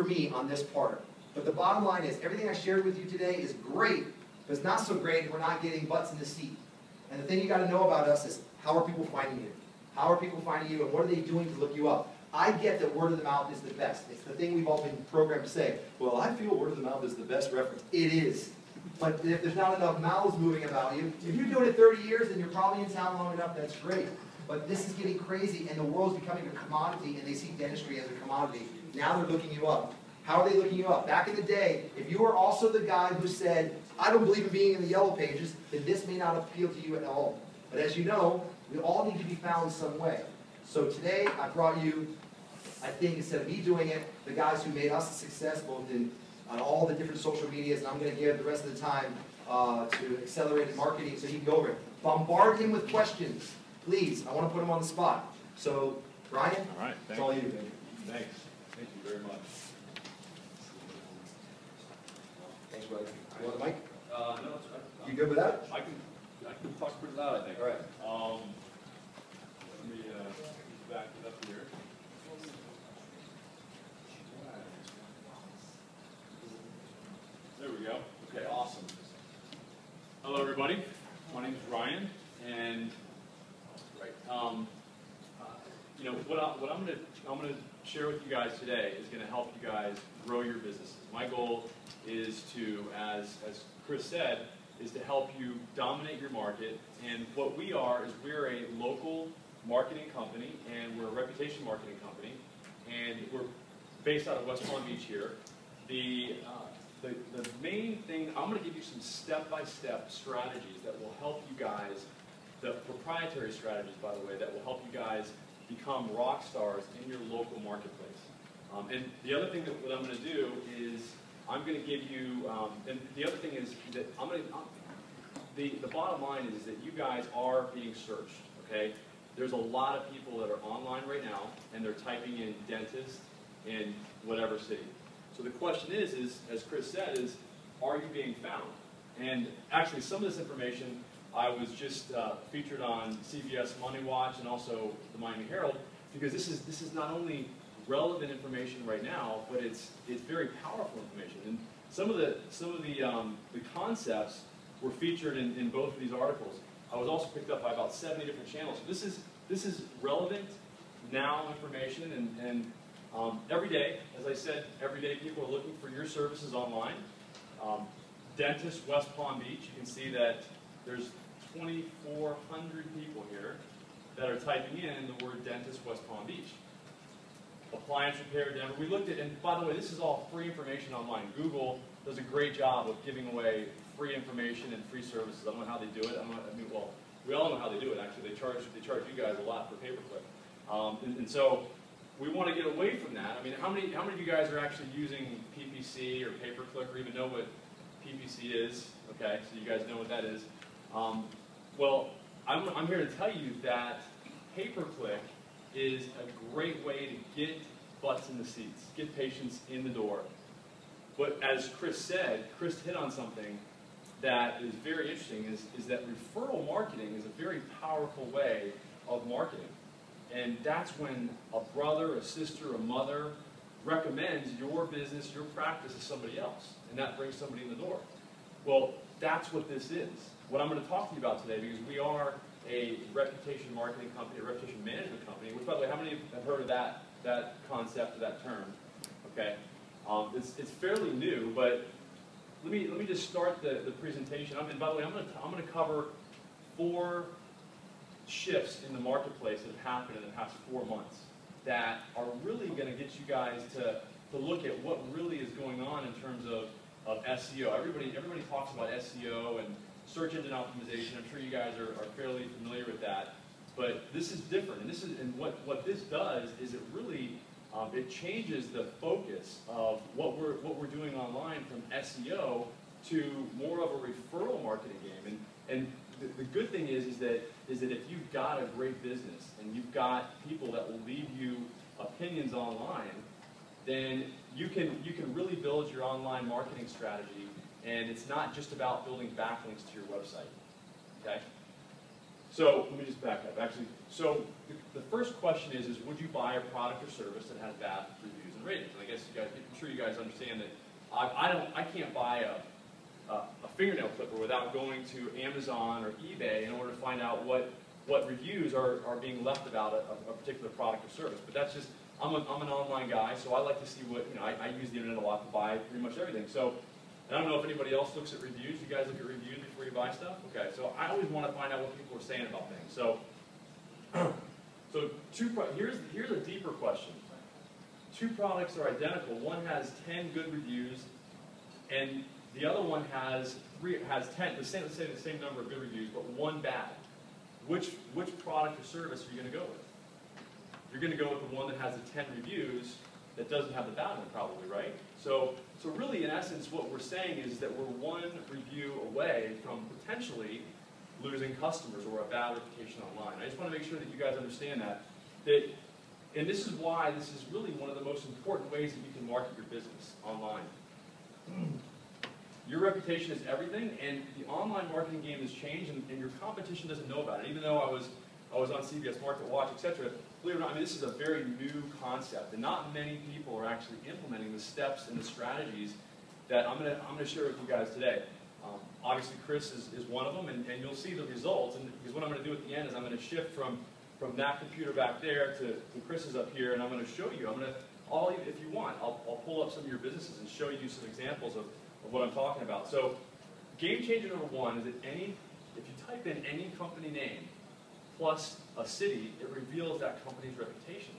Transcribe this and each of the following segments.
for me on this part. But the bottom line is, everything I shared with you today is great, but it's not so great if we're not getting butts in the seat. And the thing you gotta know about us is, how are people finding you? How are people finding you, and what are they doing to look you up? I get that word of the mouth is the best. It's the thing we've all been programmed to say. Well, I feel word of the mouth is the best reference. It is. But if there's not enough mouths moving about you, if you're doing it 30 years and you're probably in town long enough, that's great. But this is getting crazy, and the world's becoming a commodity, and they see dentistry as a commodity. Now they're looking you up. How are they looking you up? Back in the day, if you were also the guy who said, I don't believe in being in the yellow pages, then this may not appeal to you at all. But as you know, we all need to be found some way. So today, I brought you, I think instead of me doing it, the guys who made us a success, both in on all the different social medias, and I'm going to give the rest of the time uh, to accelerated marketing so he can go over it. Bombard him with questions, please. I want to put him on the spot. So, Brian, all right, it's all you, baby. Thanks. Very much. Thanks, brother. You want the mic? Uh, no, it's, I, You good with that? I can, I can talk pretty loud, I think. All right. Um, let me, uh, back it up here. There we go. Okay, awesome. Hello, everybody. My name is Ryan, and um, uh, you know what, I, what I'm going to I'm to share with you guys today is going to help you guys grow your businesses. My goal is to, as as Chris said, is to help you dominate your market. And what we are is we're a local marketing company, and we're a reputation marketing company, and we're based out of West Palm Beach here. The uh, the, the main thing, I'm going to give you some step-by-step strategies that will help you guys, the proprietary strategies, by the way, that will help you guys become rock stars in your local marketplace. Um, and the other thing that what I'm going to do is I'm going to give you, um, and the other thing is that I'm going to, the, the bottom line is, is that you guys are being searched, okay? There's a lot of people that are online right now, and they're typing in dentist in whatever city. So the question is, is as Chris said, is are you being found? And actually, some of this information I was just uh, featured on CBS Money Watch and also the Miami Herald because this is this is not only relevant information right now, but it's it's very powerful information. And some of the some of the um, the concepts were featured in, in both of these articles. I was also picked up by about 70 different channels. So this is this is relevant now information and, and um, every day, as I said, every day people are looking for your services online. Um, Dentist West Palm Beach, you can see that there's 2,400 people here that are typing in the word Dentist West Palm Beach. Appliance repair Denver. We looked at, and by the way, this is all free information online. Google does a great job of giving away free information and free services. I don't know how they do it. I, don't know, I mean, well, we all know how they do it. Actually, they charge they charge you guys a lot for pay per click. Um, and, and so we want to get away from that. I mean, how many, how many of you guys are actually using PPC or pay-per-click or even know what PPC is? Okay, so you guys know what that is. Um, well, I'm, I'm here to tell you that pay-per-click is a great way to get butts in the seats, get patients in the door. But as Chris said, Chris hit on something that is very interesting, is, is that referral marketing is a very powerful way of marketing. And that's when a brother, a sister, a mother recommends your business, your practice to somebody else. And that brings somebody in the door. Well, that's what this is. What I'm going to talk to you about today, because we are a reputation marketing company, a reputation management company, which, by the way, how many have heard of that, that concept or that term? Okay. Um, it's, it's fairly new, but let me, let me just start the, the presentation. I mean, by the way, I'm going to, I'm going to cover four shifts in the marketplace that have happened in the past four months that are really going to get you guys to, to look at what really is going on in terms of, of SEO. Everybody, everybody talks about SEO and search engine optimization. I'm sure you guys are, are fairly familiar with that. But this is different. And this is and what, what this does is it really um, it changes the focus of what we're what we're doing online from SEO to more of a referral marketing game. And and the, the good thing is, is that is that if you've got a great business and you've got people that will leave you opinions online, then you can you can really build your online marketing strategy, and it's not just about building backlinks to your website. Okay. So let me just back up. Actually, so the, the first question is: is would you buy a product or service that has bad reviews and ratings. And I guess you guys, I'm sure you guys understand that I, I don't, I can't buy a, a, a fingernail clipper without going to Amazon or eBay in order to find out what, what reviews are, are being left about a, a particular product or service. But that's just, I'm, a, I'm an online guy, so I like to see what, you know, I, I use the internet a lot to buy pretty much everything. So, I don't know if anybody else looks at reviews. You guys look at reviews before you buy stuff? Okay, so I always want to find out what people are saying about things. So, so two, here's, here's a deeper question. Two products are identical. One has 10 good reviews, and the other one has three, has 10, the same, the same number of good reviews, but one bad. Which, which product or service are you going to go with? You're going to go with the one that has the 10 reviews that doesn't have the one, probably, right? So, so really, in essence, what we're saying is that we're one review away from potentially losing customers or a bad reputation online. I just want to make sure that you guys understand that. That, and this is why this is really one of the most important ways that you can market your business online. Your reputation is everything, and the online marketing game has changed, and, and your competition doesn't know about it. Even though I was I was on CBS Market Watch, etc. Believe it or not, I mean, this is a very new concept, and not many people are actually implementing the steps and the strategies that I'm going to I'm to share with you guys today. Um, obviously, Chris is, is one of them, and, and you'll see the results. And because what I'm going to do at the end is I'm going to shift from from that computer back there to, to Chris's up here, and I'm going to show you. I'm going to all if you want, I'll, I'll pull up some of your businesses and show you some examples of, of what I'm talking about. So, game changer number one is that any if you type in any company name plus a city, it reveals that company's reputation,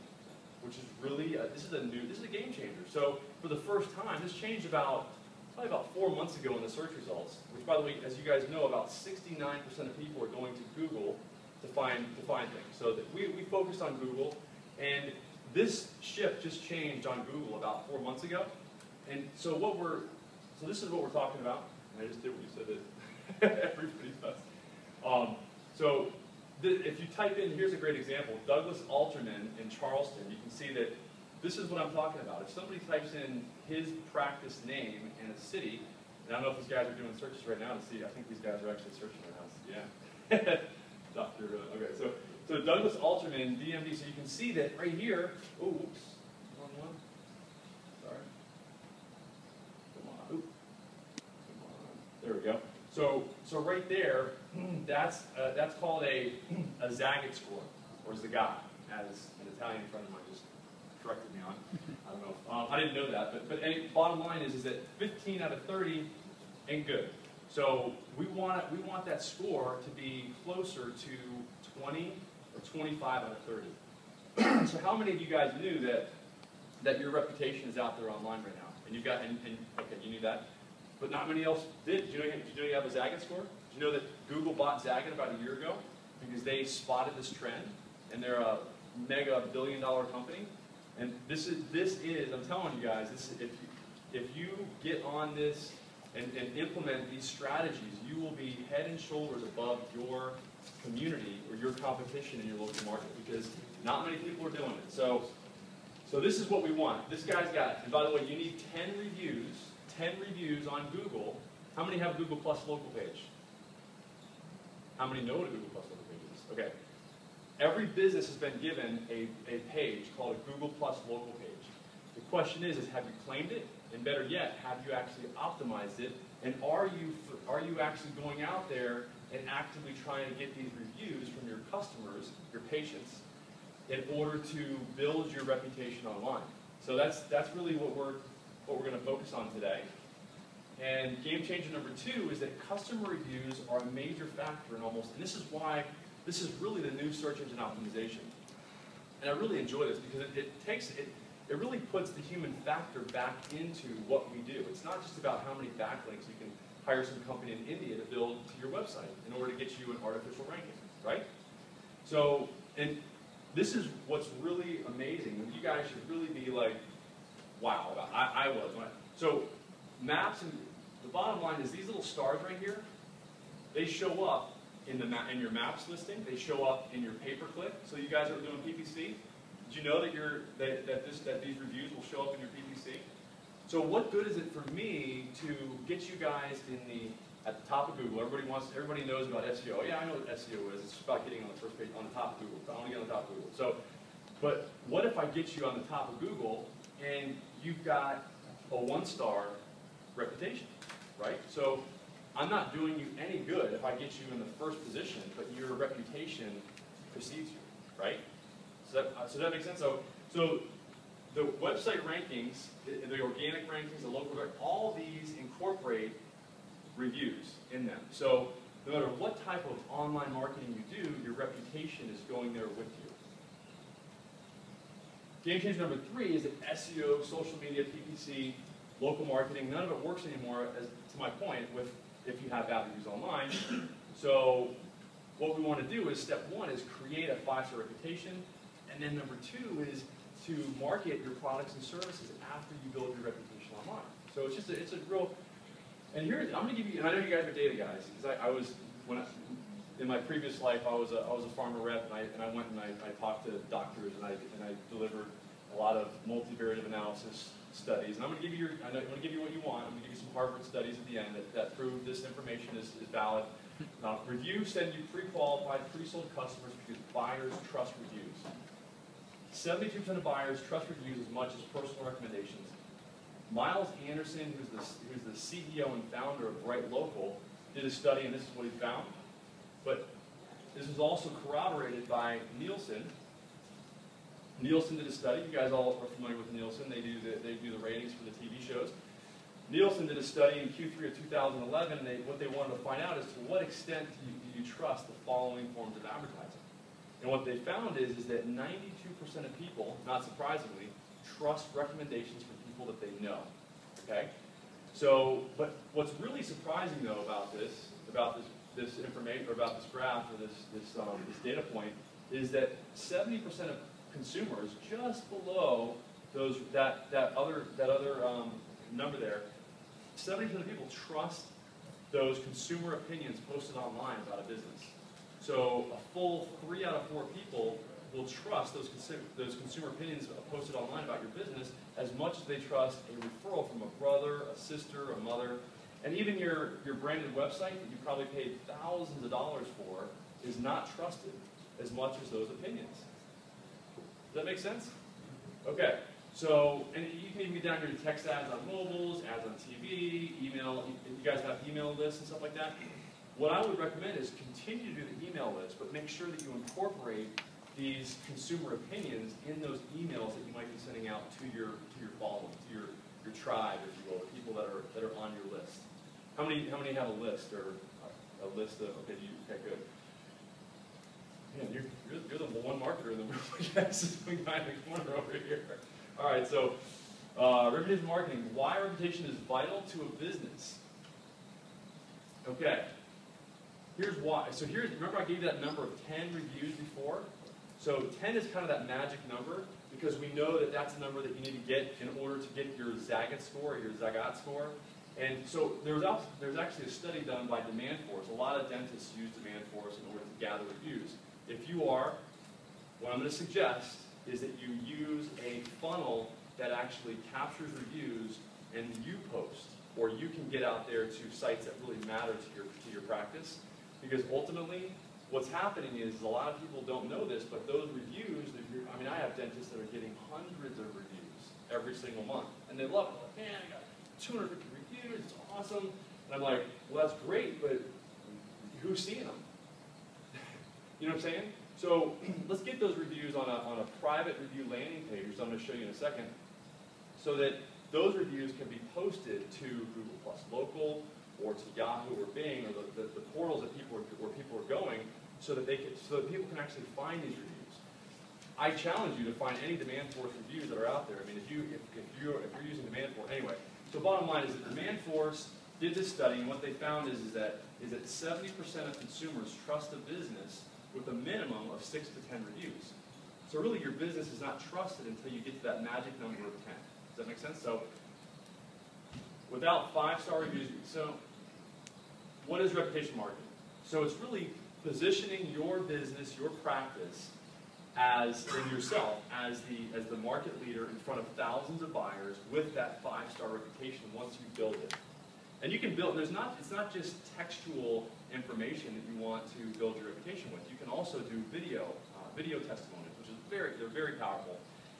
which is really, a, this is a new, this is a game changer. So for the first time, this changed about, probably about four months ago in the search results, which by the way, as you guys know, about 69% of people are going to Google to find, to find things. So we, we focused on Google, and this shift just changed on Google about four months ago. And so what we're, so this is what we're talking about. I just did what you said that everybody does. Um, so if you type in, here's a great example, Douglas Alterman in Charleston, you can see that this is what I'm talking about. If somebody types in his practice name and a city, and I don't know if these guys are doing searches right now to see, I think these guys are actually searching right now. Yeah. Dr. Uh, okay, so, so Douglas Alterman, DMD, so you can see that right here, oh, whoops, wrong one. Sorry. Come on, oop. Come on. There we go. So, so right there, that's, uh, that's called a, a Zagat score, or Zagat, as an Italian friend of mine just corrected me on. I don't know. Um, I didn't know that, but, but any, bottom line is, is that 15 out of 30 ain't good. So we want, we want that score to be closer to 20 or 25 out of 30. so how many of you guys knew that, that your reputation is out there online right now? And you've got, and, and okay, you knew that? But not many else did. Did you know, did you know you have a Zagat score? Did you know that Google bought Zagat about a year ago because they spotted this trend, and they're a mega billion dollar company. And this is this is I'm telling you guys, this is, if you, if you get on this and, and implement these strategies, you will be head and shoulders above your community or your competition in your local market because not many people are doing it. So, so this is what we want. This guy's got, and by the way, you need 10 reviews 10 reviews on Google. How many have a Google Plus local page? How many know what a Google Plus local page is? Okay. Every business has been given a, a page called a Google Plus local page. The question is, is have you claimed it? And better yet, have you actually optimized it? And are you, are you actually going out there and actively trying to get these reviews from your customers, your patients, in order to build your reputation online? So that's, that's really what we're, what we're going to focus on today. And game changer number two is that customer reviews are a major factor in almost, and this is why this is really the new search engine optimization. And I really enjoy this because it, it takes it, it really puts the human factor back into what we do. It's not just about how many backlinks you can hire some company in India to build to your website in order to get you an artificial ranking, right? So, and this is what's really amazing. You guys should really be like, wow, I, I was. I, so maps and the bottom line is these little stars right here, they show up in the in your maps listing. They show up in your pay per click. So you guys are doing PPC. Did you know that you're that, that this that these reviews will show up in your PPC? So what good is it for me to get you guys in the at the top of Google? Everybody wants everybody knows about SEO. Oh, yeah, I know what SEO is. It's about getting on the first page on the top of Google. I want to get on the top of Google. So, but what if I get you on the top of Google and you've got a one-star reputation, right? So I'm not doing you any good if I get you in the first position, but your reputation precedes you, right? So that, uh, so that makes sense. So, so the website rankings, the, the organic rankings, the local, all these incorporate reviews in them. So no matter what type of online marketing you do, your reputation is going there with you. Game changer number three is that SEO, social media, PPC, local marketing, none of it works anymore, as to my point, with if you have bad reviews online. So what we want to do is step one is create a five-star reputation, and then number two is to market your products and services after you build your reputation online. So it's just a, it's a real, and here I'm going to give you, and I know you guys are data guys, because I, I was when I, in my previous life I was a, I was a pharma rep, and I, and I went and I, I talked to doctors, and I and I delivered a lot of multivariate analysis studies. And I'm going to give you your, I'm going to give you what you want. I'm going to give you some Harvard studies at the end that, that prove this information is, is valid. Uh, reviews send you pre-qualified, pre-sold customers because buyers trust reviews. 72% of buyers trust reviews as much as personal recommendations. Myles Anderson, who's the, who's the CEO and founder of Bright Local, did a study, and this is what he found. But this was also corroborated by Nielsen. Nielsen did a study. You guys all are familiar with Nielsen. They do the, they do the ratings for the TV shows. Nielsen did a study in Q3 of 2011, and they, what they wanted to find out is to what extent do you, do you trust the following forms of advertising. And what they found is, is that 92% of people, not surprisingly, trust recommendations from people that they know. Okay? So, but what's really surprising though about this, about this, this information, or about this graph, or this, this, um, this data point, is that 70% of consumers, just below those, that, that other, that other um, number there, 70% of people trust those consumer opinions posted online about a business. So a full three out of four people will trust those, those consumer opinions posted online about your business as much as they trust a referral from a brother, a sister, a mother, and even your, your branded website that you probably paid thousands of dollars for is not trusted as much as those opinions. Does that make sense? Okay, so, and you can even get down here to text ads on mobiles, ads on TV, email, you guys have email lists and stuff like that. What I would recommend is continue to do the email list, but make sure that you incorporate these consumer opinions in those emails that you might be sending out to your to your following, to your, your tribe, if you will, the people that are that are on your list. How many how many have a list or a list of okay, you okay good. Man, you're, you're, you're the one marketer in the room, I guess, behind the corner over here. All right, so uh, reputation marketing. Why reputation is vital to a business. Okay, here's why. So here's, remember I gave you that number of 10 reviews before? So 10 is kind of that magic number because we know that that's the number that you need to get in order to get your Zagat score or your Zagat score. And so there's there actually a study done by Demand Force. A lot of dentists use Demand Force in order to gather reviews. If you are, what I'm going to suggest is that you use a funnel that actually captures reviews and you post, or you can get out there to sites that really matter to your, to your practice. Because ultimately, what's happening is a lot of people don't know this, but those reviews, I mean, I have dentists that are getting hundreds of reviews every single month, and they love it. Like, man, I got 250 reviews, it's awesome. And I'm like, well, that's great, but who's seeing them? you know what I'm saying? So let's get those reviews on a, on a private review landing page, which I'm going to show you in a second, so that those reviews can be posted to Google Plus Local or to Yahoo or Bing or the, the, the portals that people are, where people are going, so that they can, so that people can actually find these reviews. I challenge you to find any demand force reviews that are out there. I mean, if you if, if you're if you're using demand force anyway. So bottom line is that demand force did this study, and what they found is, is that is that 70% of consumers trust a business with a minimum of six to 10 reviews. So really, your business is not trusted until you get to that magic number of 10. Does that make sense? So without five-star reviews, so what is reputation marketing? So it's really positioning your business, your practice, as in yourself as the as the market leader in front of thousands of buyers with that five-star reputation once you build it. And you can build, there's not, it's not just textual information that you want to build your reputation with. You can also do video, uh, video testimonials, which is very, they're very powerful.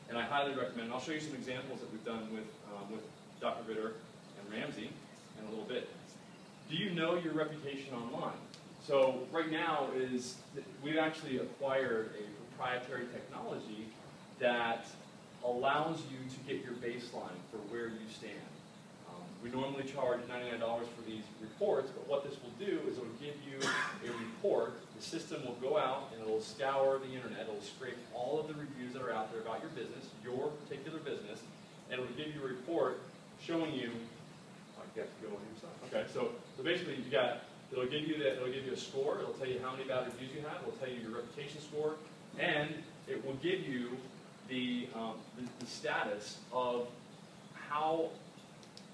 And I highly recommend, I'll show you some examples that we've done with, um, with Dr. Ritter and Ramsey in a little bit. Do you know your reputation online? So right now is, we've actually acquired a proprietary technology that allows you to get your baseline for where you stand. Um, we normally charge $99 for these reports, but what this will do is it will give you a report. The system will go out and it'll scour the internet. It'll scrape all of the reviews that are out there about your business, your particular business, and it'll give you a report showing you. I guess go on your side. Okay, so so basically you got it'll give you that it'll give you a score. It'll tell you how many bad reviews you have. It'll tell you your reputation score, and it will give you the, um, the, the status of how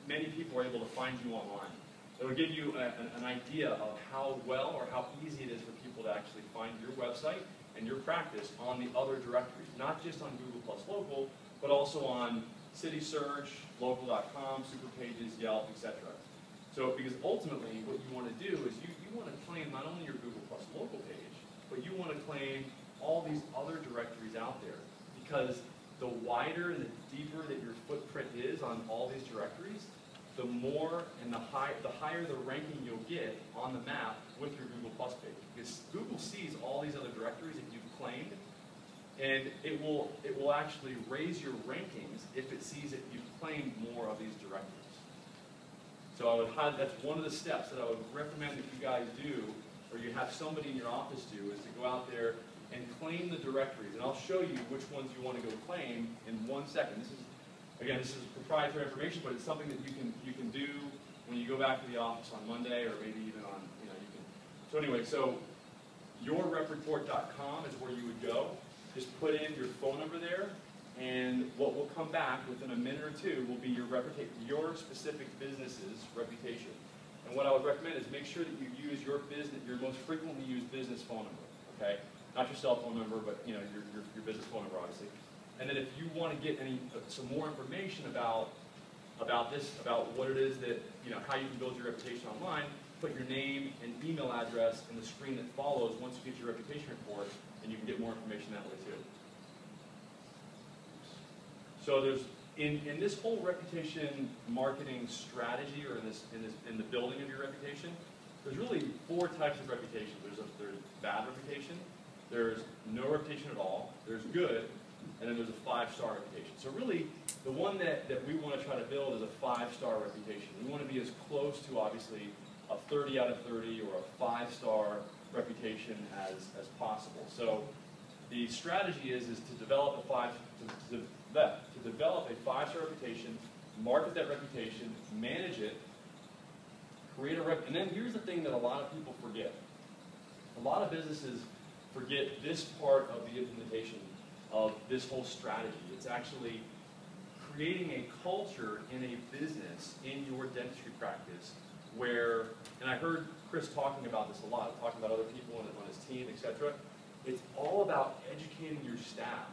many people are able to find you online. It will give you a, an, an idea of how well or how easy it is for people to actually find your website and your practice on the other directories, not just on Google Plus Local, but also on City Search, Local.com, Superpages, Yelp, etc. So, because ultimately what you want to do is you, you want to claim not only your Google Plus Local page, but you want to claim all these other directories out there because the wider and the deeper that your footprint is on all these directories, the more and the high, the higher the ranking you'll get on the map with your Google Plus page. Because Google sees all these other directories that you've claimed, and it will it will actually raise your rankings if it sees that you've claimed more of these directories. So I would highly, that's one of the steps that I would recommend that you guys do, or you have somebody in your office do, is to go out there and claim the directories. And I'll show you which ones you want to go claim in one second. This is, again, this is proprietary information, but it's something that you can you can do when you go back to the office on Monday, or maybe even on you know you can. So anyway, so yourrepreport.com is where you would go. Just put in your phone number there, and what will come back within a minute or two will be your your specific business's reputation. And what I would recommend is make sure that you use your business, your most frequently used business phone number. Okay, not your cell phone number, but you know your, your, your business phone number, obviously. And then if you want to get any uh, some more information about about this, about what it is that you know how you can build your reputation online, put your name and email address in the screen that follows once you get your reputation report, and you can get more information that way too. So there's in, in this whole reputation marketing strategy, or in this in this in the building of your reputation, there's really four types of reputation. There's a there's bad reputation, there's no reputation at all, there's good, and then there's a five-star reputation. So really, the one that, that we want to try to build is a five-star reputation. We want to be as close to, obviously, a 30 out of 30 or a five-star reputation as, as possible. So the strategy is, is to develop a five to, to, to develop a five-star reputation, market that reputation, manage it, create a rep, and then here's the thing that a lot of people forget. A lot of businesses forget this part of the implementation of this whole strategy. It's actually creating a culture in a business, in your dentistry practice, where, and I heard Chris talking about this a lot, talking about other people on, his team, etc. It's all about educating your staff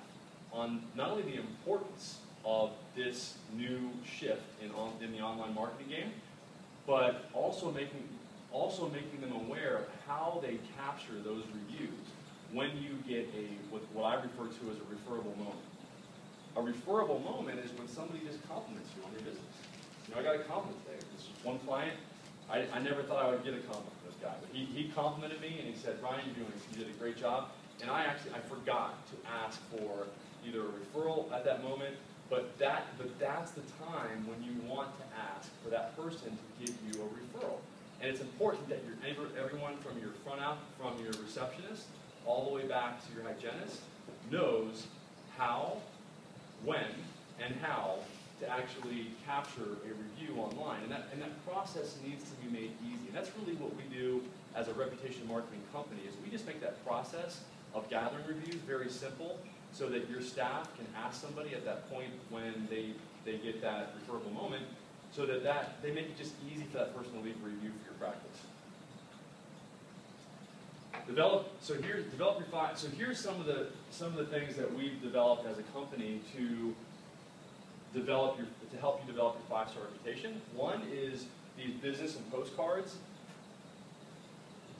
on not only the importance of this new shift in, on, in the online marketing game, but also making also making them aware of how they capture those reviews when you get a what, what I refer to as a referable moment. A referable moment is when somebody just compliments you on your business. You know, I got a compliment today. This one client, I, I never thought I would get a compliment from this guy, but he, he complimented me and he said, Ryan, you're doing, you did a great job. And I actually, I forgot to ask for either a referral at that moment, but that, but that's the time when you want to ask for that person to give you a referral. And it's important that your everyone from your front out, from your receptionist, all the way back to your hygienist, knows how, when, and how to actually capture a review online. And that, and that process needs to be made easy. And that's really what we do as a reputation marketing company is we just make that process of gathering reviews very simple so that your staff can ask somebody at that point when they, they get that referable moment so that, that they make it just easy for that person to leave a review for your practice. Develop. So here's develop five. So here's some of the some of the things that we've developed as a company to develop your to help you develop your five star reputation. One is these business and postcards.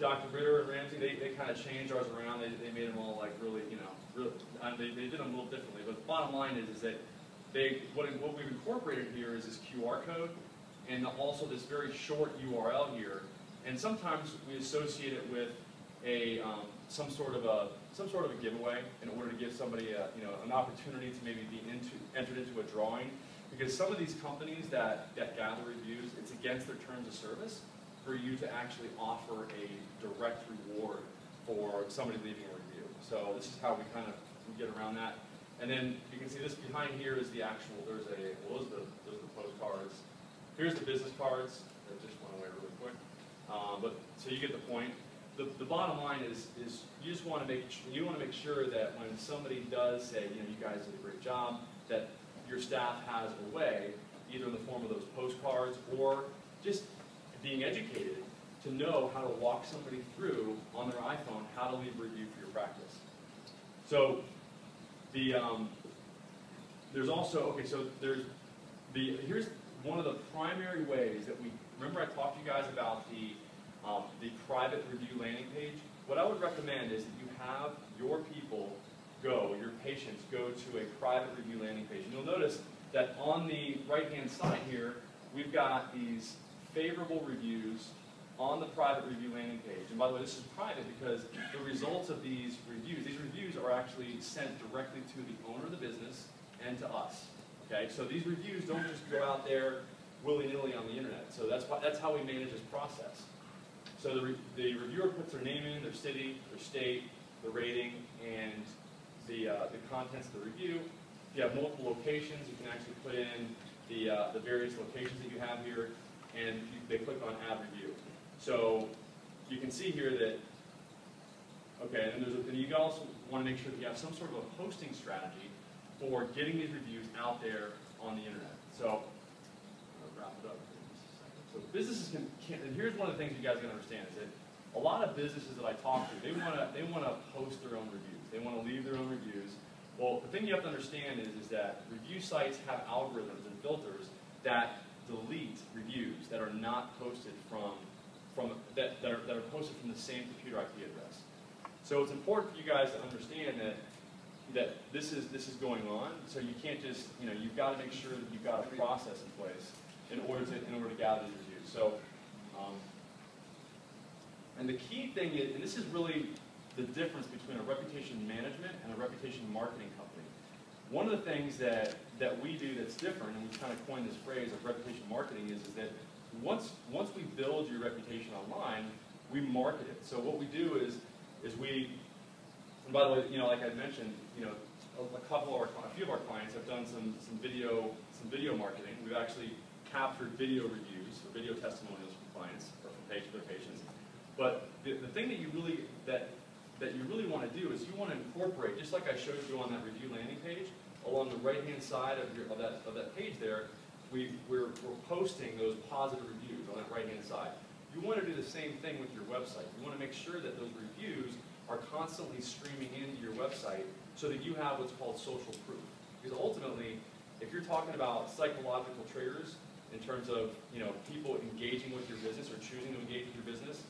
Dr. Ritter and Ramsey, they, they kind of changed ours around. They, they made them all like really, you know, really, they, they did them a little differently. But the bottom line is, is that they, what, what we've incorporated here is this QR code and also this very short URL here. And sometimes we associate it with a, um, some sort of a, some sort of a giveaway in order to give somebody a, you know, an opportunity to maybe be into, entered into a drawing. Because some of these companies that, that gather reviews, it's against their terms of service for you to actually offer a direct reward for somebody leaving a review. So this is how we kind of get around that. And then you can see this behind here is the actual, there's a, well, those are the, those are the postcards. Here's the business cards, that just went away really quick. Um, but, so you get the point. The, the bottom line is, is you just want to make, you want to make sure that when somebody does say, you know, you guys did a great job, that your staff has a way, either in the form of those postcards or just being educated to know how to walk somebody through on their iPhone how to leave a review for your practice. So the um, there's also okay. So there's the here's one of the primary ways that we remember I talked to you guys about the um, the private review landing page. What I would recommend is that you have your people go, your patients go to a private review landing page. And you'll notice that on the right-hand side here, we've got these favorable reviews on the private review landing page. And by the way, this is private because the results of these reviews, these reviews are actually sent directly to the owner of the business and to us. Okay, so these reviews don't just go out there willy-nilly on the internet. So that's why, that's how we manage this process. So the, re the reviewer puts their name in, their city, their state, the rating, and the, uh, the contents of the review. If you have multiple locations, you can actually put in the, uh, the various locations that you have here, and you, they click on Add Review. So you can see here that, okay, and, there's a, and you also want to make sure that you have some sort of a posting strategy for getting these reviews out there on the internet. So, I'll wrap it up here in just a second. So businesses can, can, and here's one of the things you guys got to understand is that a lot of businesses that I talk to, they want to they want to post their own reviews. They want to leave their own reviews. Well, the thing you have to understand is, is that review sites have algorithms and filters that delete reviews that are not posted from from that, that, are, that are posted from the same computer IP address. So it's important for you guys to understand that that this is this is going on. So you can't just you know you've got to make sure that you've got a process in place in order to in order to gather reviews. So. Um, and the key thing is, and this is really the difference between a reputation management and a reputation marketing company. One of the things that, that we do that's different, and we kind of coined this phrase of reputation marketing, is, is that once, once we build your reputation online, we market it. So what we do is, is we, and by the way, you know, like I mentioned, you know, a, couple of our, a few of our clients have done some, some video, some video marketing. We've actually captured video reviews or video testimonials from clients or from their patients but the, the thing that you really that that you really want to do is you want to incorporate, just like I showed you on that review landing page, along the right-hand side of, your, of, that, of that page there, we, we're, we're posting those positive reviews on that right-hand side. You want to do the same thing with your website. You want to make sure that those reviews are constantly streaming into your website so that you have what's called social proof. Because ultimately, if you're talking about psychological triggers in terms of you know people engaging with your business or choosing to engage with your business,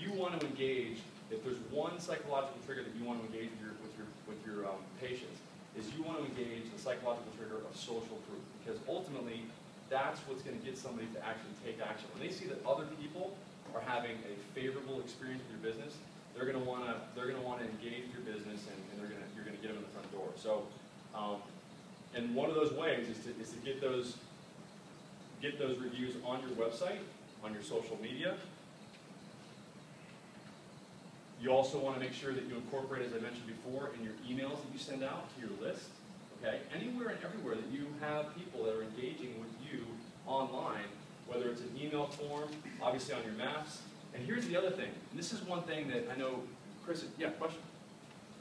you want to engage, if there's one psychological trigger that you want to engage with your, with your, with your um, patients, is you want to engage the psychological trigger of social proof. Because ultimately, that's what's going to get somebody to actually take action. When they see that other people are having a favorable experience with your business, they're going to want to they're going to want to engage your business, and, and they're going to you're going to get them in the front door. So, um, and one of those ways is to is to get those get those reviews on your website, on your social media, you also want to make sure that you incorporate, as I mentioned before, in your emails that you send out to your list, okay? Anywhere and everywhere that you have people that are engaging with you online, whether it's an email form, obviously on your maps. And here's the other thing, and this is one thing that I know, Chris, yeah, question?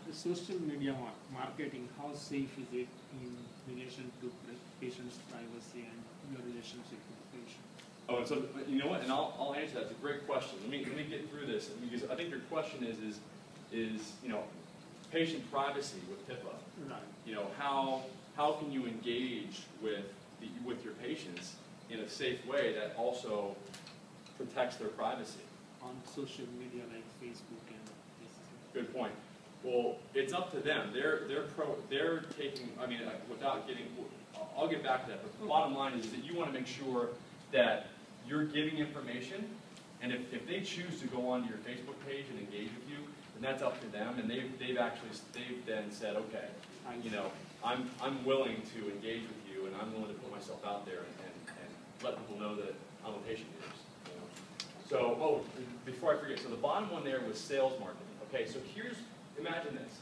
The social media marketing, how safe is it in relation to patient's privacy and your relationship with the? Oh, and so you know what? And I'll, I'll answer that. It's a great question. Let me let me get through this because I think your question is is is you know patient privacy with HIPAA. Right. You know how how can you engage with the, with your patients in a safe way that also protects their privacy? on social media like Facebook and this. Good point. Well, it's up to them. They're, they're pro, they're taking, I mean, without getting, I'll- get back to that, but the bottom line is that you want to make sure that you're giving information, and if, if they choose to go onto your Facebook page and engage with you, then that's up to them, and they've, they've actually, they've then said, okay, you know, I'm, I'm willing to engage with you, and I'm willing to put myself out there and, and, and let people know that I'm a patient know. So, oh, before I forget, so the bottom one there was sales marketing. Okay, so here's, imagine this.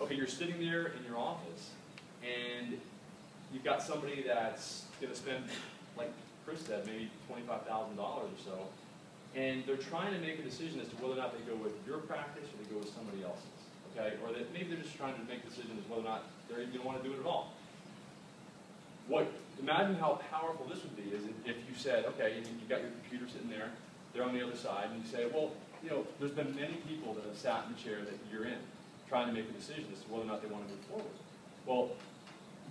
Okay, you're sitting there in your office, and you've got somebody that's gonna spend, like Chris said, maybe twenty-five thousand dollars or so, and they're trying to make a decision as to whether or not they go with your practice or they go with somebody else's. Okay, or that maybe they're just trying to make a decision as whether or not they're even gonna wanna do it at all. What, imagine how powerful this would be is if you said, okay, you- you've got your computer sitting there, they're on the other side, and you say, well, you know, there's been many people that have sat in the chair that you're in, trying to make a decision as to whether or not they want to move forward. Well,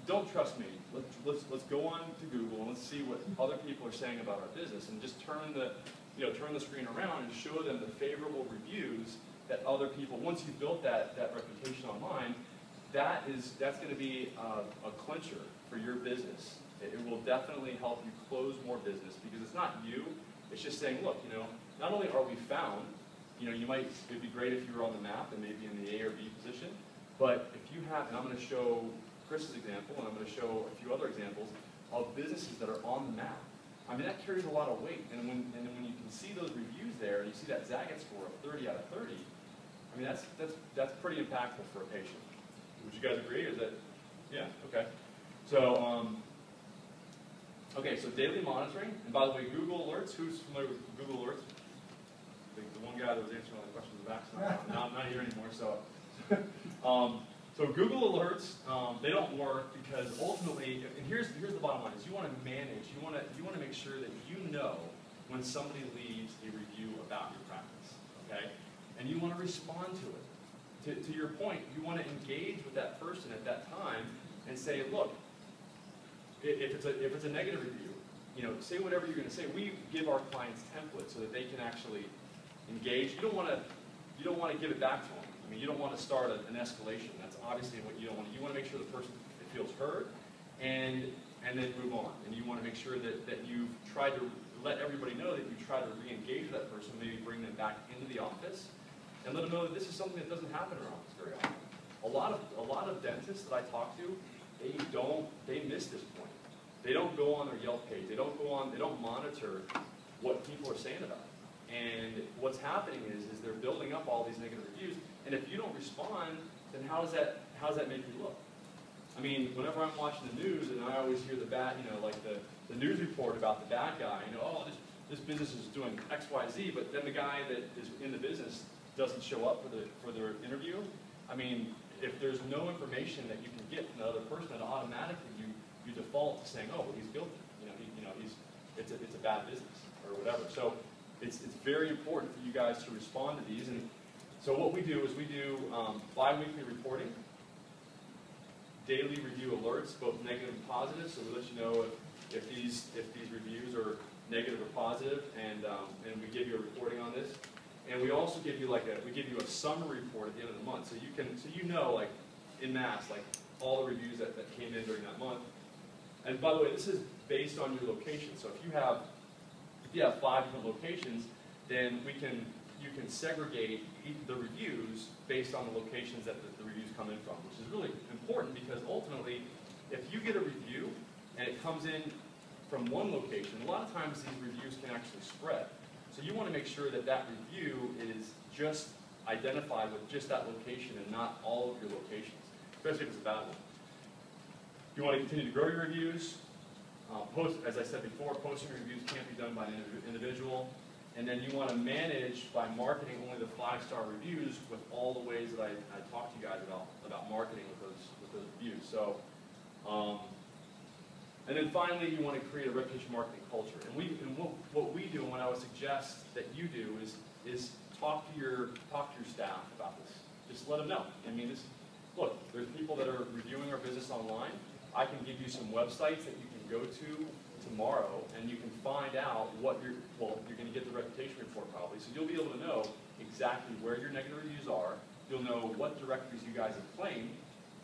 don't trust me. Let's, let's, let's go on to Google and let's see what other people are saying about our business and just turn the, you know, turn the screen around and show them the favorable reviews that other people, once you've built that, that reputation online, that is, that's gonna be a, a clincher for your business. It, it will definitely help you close more business because it's not you, it's just saying, look, you know, not only are we found, you know, you might, it'd be great if you were on the map and maybe in the A or B position, but if you have, and I'm gonna show Chris's example, and I'm gonna show a few other examples of businesses that are on the map. I mean, that carries a lot of weight, and when, and when you can see those reviews there, and you see that Zagat score of thirty out of thirty, I mean, that's, that's, that's pretty impactful for a patient. Would you guys agree, is that, yeah, okay. So, um, okay, so daily monitoring, and by the way, Google Alerts, who's familiar with Google Alerts? The, the one guy that was answering all the questions the back, now, not here anymore, so. Um, so Google Alerts, um, they don't work because ultimately, and here's, here's the bottom line, is you want to manage, you want to, you want to make sure that you know when somebody leaves a review about your practice, okay? And you want to respond to it. To, to your point, you want to engage with that person at that time and say, look, if it's a, if it's a negative review, you know, say whatever you're going to say. We give our clients templates so that they can actually engage. You don't want to, you don't want to give it back to them. Mean, you don't want to start an escalation. That's obviously what you don't want. You want to make sure the person feels heard, and and then move on. And you want to make sure that that you've tried to let everybody know that you try to re-engage that person, maybe bring them back into the office, and let them know that this is something that doesn't happen in our office very often. A lot of a lot of dentists that I talk to, they don't they miss this point. They don't go on their Yelp page. They don't go on. They don't monitor what people are saying about it. And what's happening is, is they're building up all these negative reviews. And if you don't respond, then how does that how does that make you look? I mean, whenever I'm watching the news and I always hear the bad, you know, like the, the news report about the bad guy, you know, oh, this, this business is doing X, Y, Z, but then the guy that is in the business doesn't show up for the for their interview. I mean, if there's no information that you can get from the other person, then automatically you, you default to saying, oh, well, he's guilty. You know, he, you know, he's it's a, it's a bad business or whatever. So it's, it's very important for you guys to respond to these. And so what we do is we do um, bi-weekly reporting, daily review alerts, both negative and positive. So we let you know if, if these if these reviews are negative or positive, and um, and we give you a reporting on this. And we also give you like a we give you a summary report at the end of the month, so you can so you know like in mass like all the reviews that, that came in during that month. And by the way, this is based on your location. So if you have if you have five different locations, then we can you can segregate the reviews based on the locations that the, the reviews come in from, which is really important because ultimately, if you get a review and it comes in from one location, a lot of times these reviews can actually spread. So you want to make sure that that review is just identified with just that location and not all of your locations, especially if it's a bad one. You want to continue to grow your reviews. Uh, post, as I said before, posting reviews can't be done by an individual. And then you want to manage by marketing only the five-star reviews with all the ways that I, I talked to you guys about, about marketing with those, with those reviews. So, um, and then finally, you want to create a reputation marketing culture. And we, and what, what we do, and what I would suggest that you do is, is talk to your, talk to your staff about this. Just let them know. I mean, this, look, there's people that are reviewing our business online. I can give you some websites that you can go to tomorrow, and you can find out what you're, well, you're gonna get the reputation report probably, so you'll be able to know exactly where your negative reviews are, you'll know what directories you guys have claimed,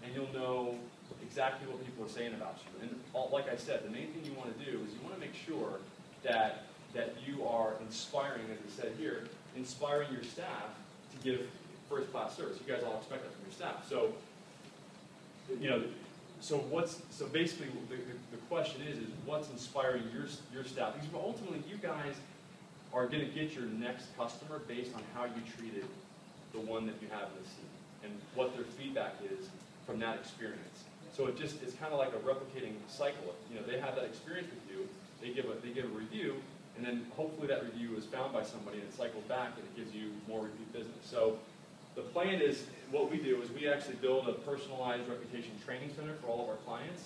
and you'll know exactly what people are saying about you. And all, like I said, the main thing you wanna do is you wanna make sure that, that you are inspiring, as I said here, inspiring your staff to give first-class service. You guys all expect that from your staff. So, you know, so what's, so basically, the, the, the question is, is what's inspiring your, your staff? Because ultimately, you guys are gonna get your next customer based on how you treated the one that you have in the seat, and what their feedback is from that experience. So it just, it's kind of like a replicating cycle. You know, they have that experience with you, they give a, they give a review, and then hopefully that review is found by somebody and it cycles back and it gives you more repeat business. So the plan is, what we do is we actually build a personalized reputation training center for all of our clients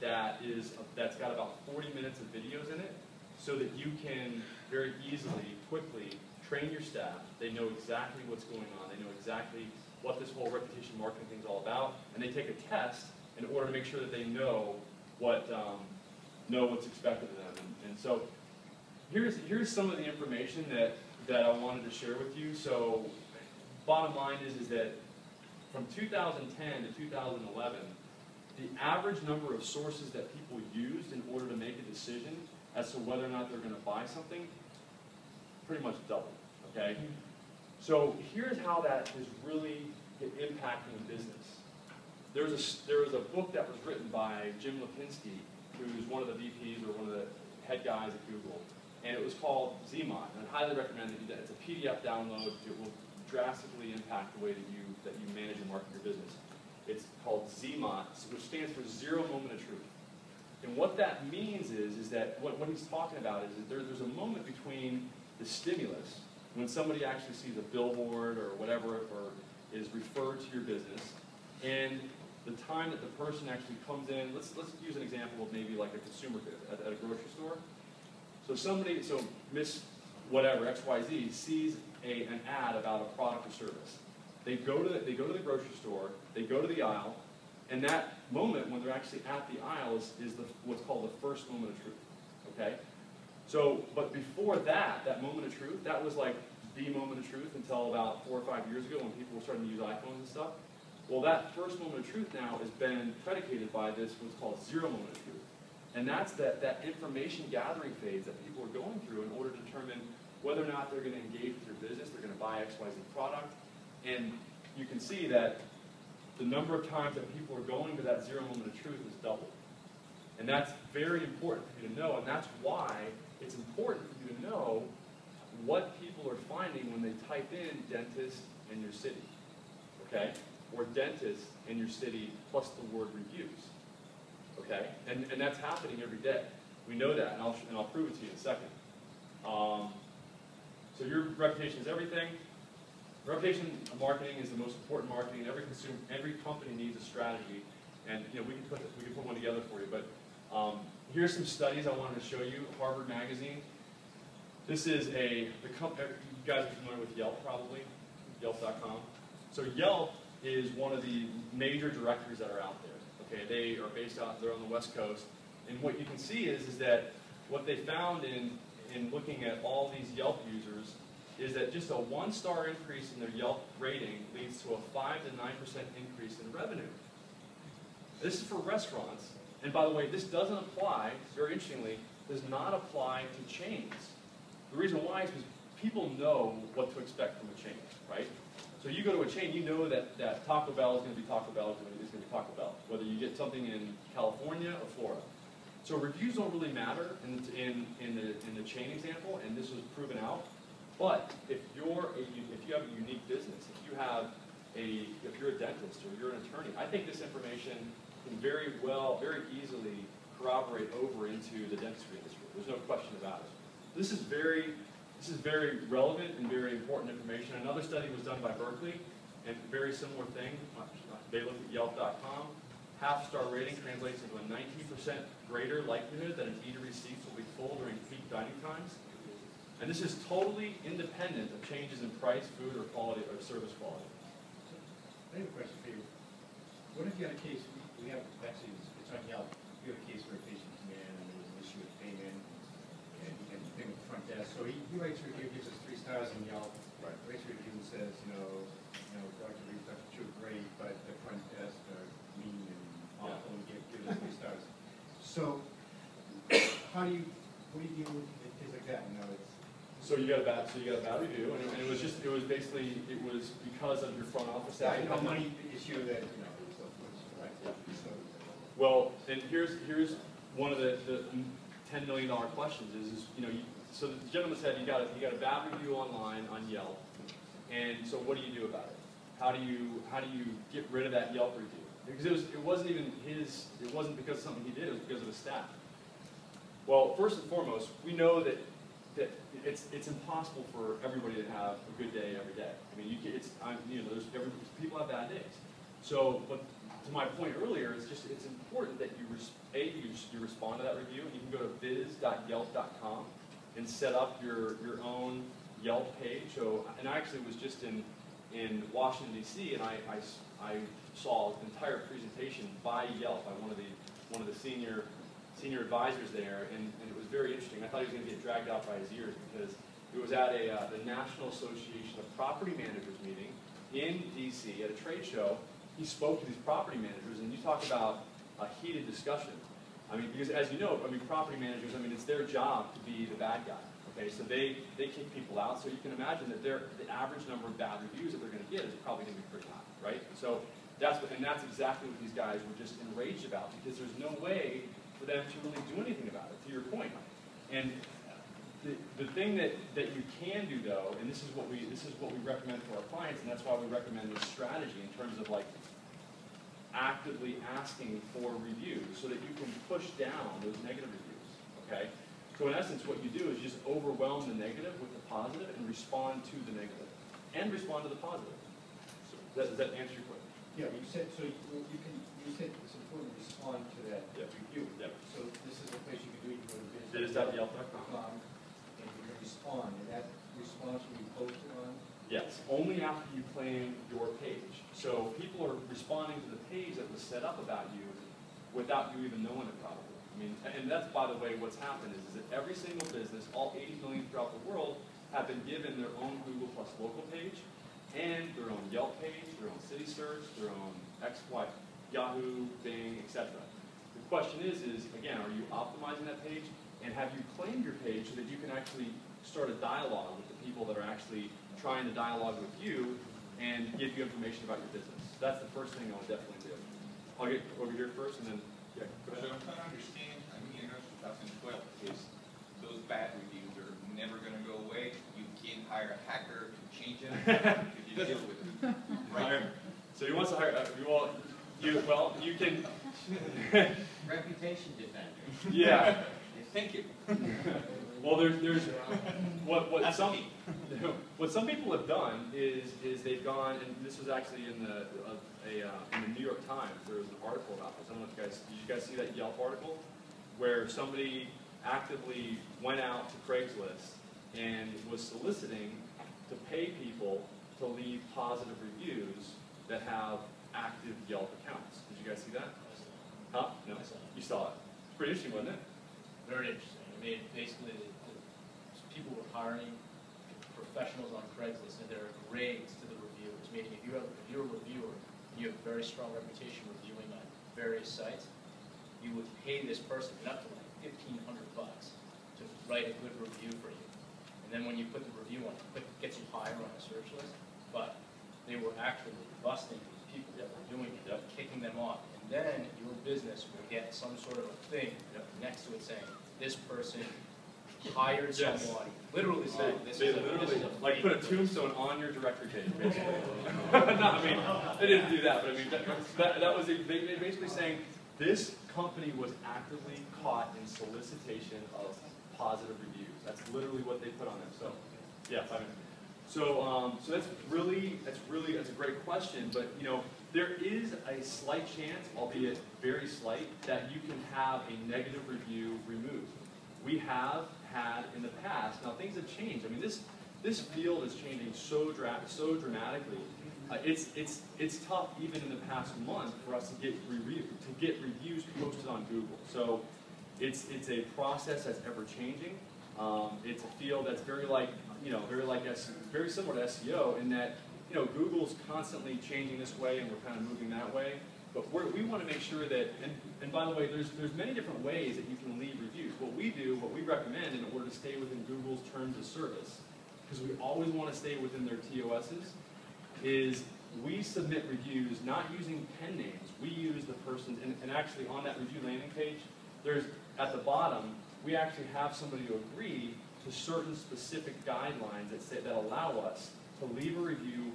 that is, that's got about 40 minutes of videos in it so that you can very easily, quickly train your staff. They know exactly what's going on. They know exactly what this whole reputation marketing thing is all about. And they take a test in order to make sure that they know what, um, know what's expected of them. And, and so here's, here's some of the information that, that I wanted to share with you. So bottom line is, is that from 2010 to 2011, the average number of sources that people used in order to make a decision as to whether or not they're going to buy something pretty much doubled, okay? So here's how that is really impacting business. There was, a, there was a book that was written by Jim Lecinski, who's one of the VPs or one of the head guys at Google, and it was called ZMOT. And I highly recommend that you, it's a PDF download. It will drastically impact the way that you, that you manage and market your business. It's called ZMOT, which stands for Zero Moment of Truth. And what that means is, is that what, what he's talking about is that there, there's a moment between the stimulus, when somebody actually sees a billboard or whatever, or is referred to your business, and the time that the person actually comes in, let's, let's use an example of maybe like a consumer good at, at a grocery store. So somebody, so Miss whatever, XYZ, sees a, an ad about a product or service. They go, to the, they go to the grocery store, they go to the aisle, and that moment when they're actually at the aisle is, is the, what's called the first moment of truth. Okay? So, but before that, that moment of truth, that was like the moment of truth until about four or five years ago when people were starting to use iPhones and stuff. Well, that first moment of truth now has been predicated by this what's called zero moment of truth. And that's that, that information gathering phase that people are going through in order to determine whether or not they're going to engage with your business, they're going to buy XYZ product. And you can see that the number of times that people are going to that zero moment of truth is doubled. And that's very important for you to know, and that's why it's important for you to know what people are finding when they type in dentist in your city. Okay? Or dentist in your city plus the word reviews. Okay? And, and that's happening every day. We know that, and I'll, and I'll prove it to you in a second. Um, so your reputation is everything. Reputation marketing is the most important marketing. Every consumer, every company needs a strategy, and you know we can put we can put one together for you. But um, here's some studies I wanted to show you. Harvard Magazine. This is a the company. You guys are familiar with Yelp, probably Yelp.com. So Yelp is one of the major directories that are out there. Okay, they are based out. They're on the West Coast, and what you can see is is that what they found in in looking at all these Yelp users is that just a one-star increase in their Yelp rating leads to a 5 to 9% increase in revenue. This is for restaurants. And by the way, this doesn't apply, very interestingly, does not apply to chains. The reason why is because people know what to expect from a chain, right? So you go to a chain, you know that, that Taco Bell is going to be Taco Bell, is going to be Taco Bell, whether you get something in California or Florida. So reviews don't really matter in, in, in, the, in the chain example, and this was proven out. But if you're a, if you have a unique business, if you have a, if you're a dentist or you're an attorney, I think this information can very well, very easily corroborate over into the dentistry industry. There's no question about it. This is very, this is very relevant and very important information. Another study was done by Berkeley, and very similar thing. Uh, they looked at Yelp.com. Half star rating translates into a 19% greater likelihood that an eatery seats will be full during peak dining times. And this is totally independent of changes in price, food, or quality, or service quality. I have a question for you. What if you had a case, we- have, actually, it's on Yelp, you have a case where a patient came in and there was an issue with payment, and, and thing with the front desk. So he, he writes review, gives us three stars in Yelp. Right. Writes a review and says, you know, you know, Dr. Reed, Dr. Chu, great, but the front desk are mean and awful, and give, give us three stars. So, how do you, what do you deal with things like that, you know, it's, So you got a bad, so you got a bad review, and it- and it was just, it was basically, it was because of your front office staff. yeah, you money issue that, you know, so, right, so. Well, and here's, here's one of the, the ten million dollar questions is, is, you know, you, so the gentleman said you got a, you got a bad review online on Yelp, and so what do you do about it? How do you, how do you get rid of that Yelp review? Because it was, it wasn't even his, it wasn't because of something he did, it was because of his staff. Well, first and foremost, we know that, that it's, it's impossible for everybody to have a good day every day. I mean, you it's, I'm, you know, there's, every, people have bad days. So, but to my point earlier, it's just, it's important that you, A, you, you respond to that review, and you can go to biz.yelp.com and set up your, your own Yelp page. So, and I actually was just in, in Washington DC, and I, I I saw an entire presentation by Yelp, by one of the, one of the senior, senior advisors there, and, and it was very interesting. I thought he was gonna get dragged out by his ears, because it was at a, uh, the National Association of Property Managers meeting in DC at a trade show. He spoke to these property managers, and you talk about a heated discussion. I mean, because as you know, I mean, property managers, I mean, it's their job to be the bad guy. Okay, so they, they kick people out, so you can imagine that their, the average number of bad reviews that they're gonna get is probably gonna be pretty high, right? So that's what, and that's exactly what these guys were just enraged about, because there's no way for them to really do anything about it, to your point. And the, the thing that, that you can do though, and this is what we, this is what we recommend for our clients, and that's why we recommend this strategy in terms of like actively asking for reviews so that you can push down those negative reviews, okay? So in essence, what you do is just overwhelm the negative with the positive and respond to the negative, and respond to the positive. So does that, does that answer your question? Yeah, you said, so you you can, you said it's important to respond to that Yeah. review. Yeah. So this is a place you can do it, you go to biz. Biz.yelp.com. And you can respond, and that response will be posted on? Yes, only after you claim your page. So people are responding to the page that was set up about you without you even knowing it probably. I mean, and that's, by the way, what's happened is, is that every single business, all 80 million throughout the world, have been given their own Google Plus local page and their own Yelp page, their own City Search, their own X, Y, Yahoo, Bing, etc. The question is, is again, are you optimizing that page? And have you claimed your page so that you can actually start a dialogue with the people that are actually trying to dialogue with you and give you information about your business? That's the first thing I would definitely do. I'll get over here first and then, yeah, go So. I'm trying to understand, I mean, you know, 2012 is those bad reviews are never gonna go away. You can't hire a hacker to change them, because you deal with it. So he wants to hire, uh, you all, you, well, you can, Reputation defender. yeah. Thank you. Well, there's, there's, what, what That's some, what some people have done is, is they've gone, and this was actually in the, uh, a, uh, in the New York Times, there was an article about this, I don't know if you guys, did you guys see that Yelp article? Where somebody actively went out to Craigslist and was soliciting to pay people to leave positive reviews that have active Yelp accounts. Did you guys see that? Huh? No? You saw it. It's pretty interesting, wasn't it? Very interesting. I mean, basically, the, the people were hiring professionals on Craigslist, and there are grades to the reviewers. Meaning, if you have, if you're a reviewer, and you have a very strong reputation reviewing on various sites, you would pay this person up to like fifteen hundred bucks to write a good review for you. And then when you put the review on, it gets you higher on the search list. But they were actually busting these people that were doing it, Yep. kicking them off. And then your business will get some sort of a thing next to it saying, this person hired Yes. someone, literally saying, this they is a, this literally, is a. like, put a tombstone on your directory page, basically. no, I mean, they didn't do that, but I mean, that, that, that was, basically saying, this company was actively caught in solicitation of positive reviews. That's literally what they put on them. so, yeah, five minutes. So, um, so that's really, that's really, that's a great question, but, you know, there is a slight chance, albeit very slight, that you can have a negative review removed. We have had in the past, now things have changed, I mean, this, this field is changing so dra, so dramatically. Uh, it's, it's, it's tough even in the past month for us to get review, to get reviews posted on Google. So, it's, it's a process that's ever changing. Um, it's a field that's very like, you know, very like very similar to SEO in that, you know, Google's constantly changing this way and we're kind of moving that way. But we want to make sure that, and, and by the way, there's, there's many different ways that you can leave reviews. What we do, what we recommend in order to stay within Google's terms of service, because we always want to stay within their TOSs, is we submit reviews not using pen names. We use the person's, and, and actually on that review landing page, there's, at the bottom, we actually have somebody to agree to certain specific guidelines that say, that allow us to leave a review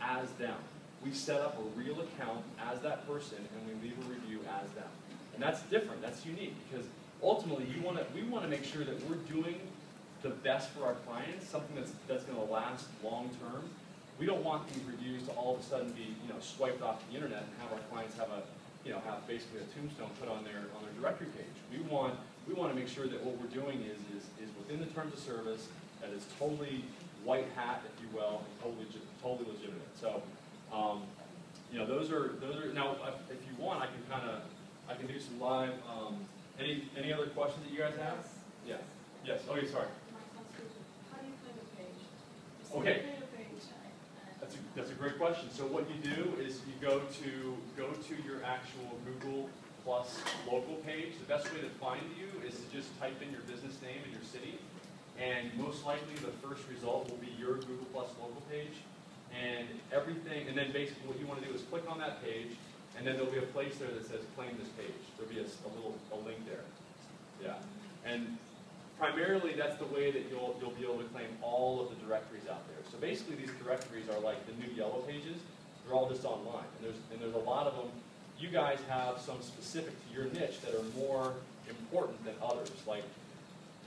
as them. We set up a real account as that person and we leave a review as them. And that's different, that's unique, because ultimately you wanna, we wanna make sure that we're doing the best for our clients, something that's, that's gonna last long-term. We don't want these reviews to all of a sudden be, you know, swiped off the internet and have our clients have a, you know, have basically a tombstone put on their, on their directory page. We want, we wanna make sure that what we're doing is, is, is within the terms of service, that is totally white hat, if you will, and totally, totally legitimate. So, um, you know, those are, those are, now, if if you want, I can kinda, I can do some live, um, any, any other questions that you guys have? Yeah, yes, oh, yeah, sorry. You claim a? Okay. Claim a page, I- I- That's a, that's a great question. So what you do is you go to, go to your actual Google Plus local page. The best way to find you is to just type in your business name and your city. And most likely the first result will be your Google Plus local page. And everything, and then basically what you want to do is click on that page, and then there'll be a place there that says claim this page. There'll be a little, a link there. Yeah. And primarily, that's the way that you'll, you'll be able to claim all of the directories out there. So basically, these directories are like the new yellow pages. They're all just online. And there's, and there's a lot of them. You guys have some specific to your niche that are more important than others. Like,